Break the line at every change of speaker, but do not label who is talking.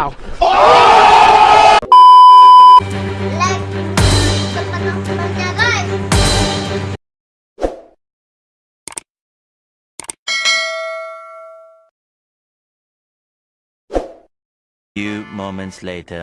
Ow. Oh!
Few moments later.